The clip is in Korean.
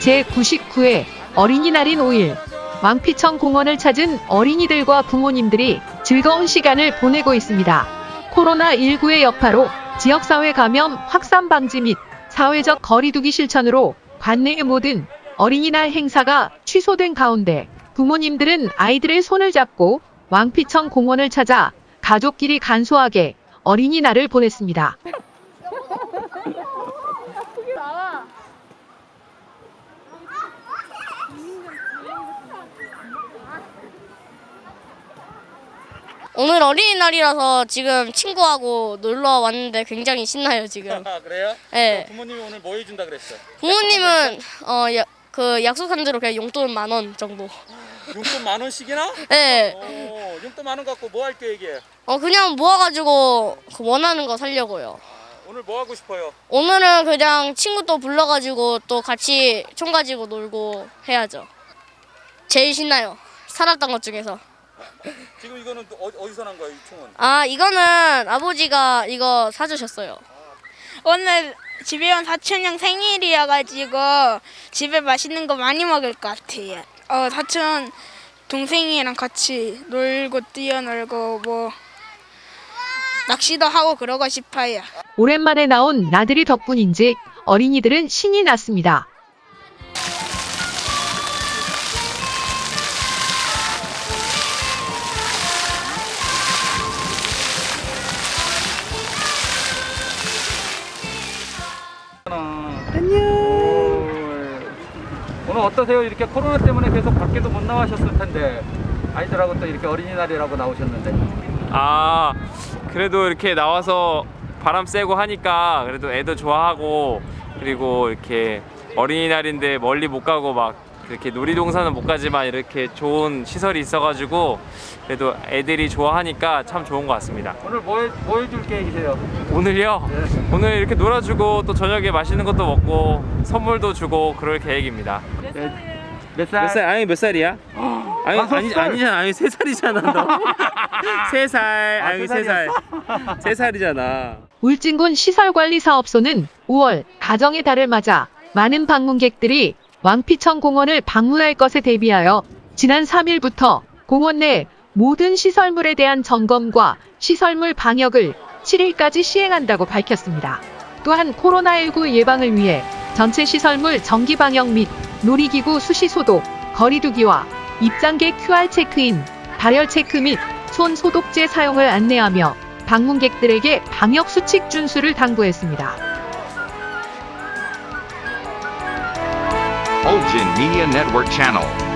제99회 어린이날인 5일 왕피천 공원을 찾은 어린이들과 부모님들이 즐거운 시간을 보내고 있습니다. 코로나19의 여파로 지역사회 감염 확산 방지 및 사회적 거리두기 실천으로 관내의 모든 어린이날 행사가 취소된 가운데 부모님들은 아이들의 손을 잡고 왕피천 공원을 찾아 가족끼리 간소하게 어린이날을 보냈습니다. 오늘 어린이날이라서 지금 친구하고 놀러 왔는데 굉장히 신나요 지금. 아 그래요? 네. 부모님이 오늘 뭐 해준다 그랬어? 부모님은 어그 약속한 대로 그냥 용돈 만 원 정도. 용돈 만 원씩이나? 네. 어, 용돈 만 원 갖고 뭐 할 계획이에요? 어 그냥 모아가지고 그 원하는 거 살려고요. 오늘 뭐 하고 싶어요? 오늘은 그냥 친구 또 불러가지고 또 같이 총 가지고 놀고 해야죠. 제일 신나요. 살았던 것 중에서. 지금 이거는 또 어, 어디서 난 거예요, 이 총은? 아 이거는 아버지가 이거 사주셨어요. 오늘 집에 온 사촌 형 생일이어가지고 집에 맛있는 거 많이 먹을 것 같아요. 어 사촌 동생이랑 같이 놀고 뛰어놀고 뭐 낚시도 하고 그러고 싶어요. 오랜만에 나온 나들이 덕분인지 어린이들은 신이 났습니다. 오늘 어떠세요? 이렇게 코로나 때문에 계속 밖에도 못 나가셨을 텐데 아이들하고 또 이렇게 어린이날이라고 나오셨는데 아 그래도 이렇게 나와서 바람 쐬고 하니까 그래도 애도 좋아하고 그리고 이렇게 어린이날인데 멀리 못 가고 막 이렇게 놀이동산은 못 가지만 이렇게 좋은 시설이 있어가지고 그래도 애들이 좋아하니까 참 좋은 것 같습니다. 오늘 뭐, 해, 뭐 해줄 계획이세요? 오늘요? 오늘 이렇게 놀아주고 또 저녁에 맛있는 것도 먹고 선물도 주고 그럴 계획입니다. 몇 살? 몇 살? 아니 몇 살이야? 아니 아니 살. 아니잖아. 아니 세 살이잖아 너. 세 살. 아, 아니 세세 살. 세 살이잖아. 울진군 시설관리사업소는 5월 가정의 달을 맞아 많은 방문객들이 왕피천 공원을 방문할 것에 대비하여 지난 3일부터 공원 내 모든 시설물에 대한 점검과 시설물 방역을 7일까지 시행한다고 밝혔습니다. 또한 코로나19 예방을 위해 전체 시설물 정기 방역 및 놀이기구 수시 소독, 거리두기와 입장객 QR 체크인, 발열 체크 및 손 소독제 사용을 안내하며 방문객들에게 방역 수칙 준수를 당부했습니다. Olgin Media Network Channel.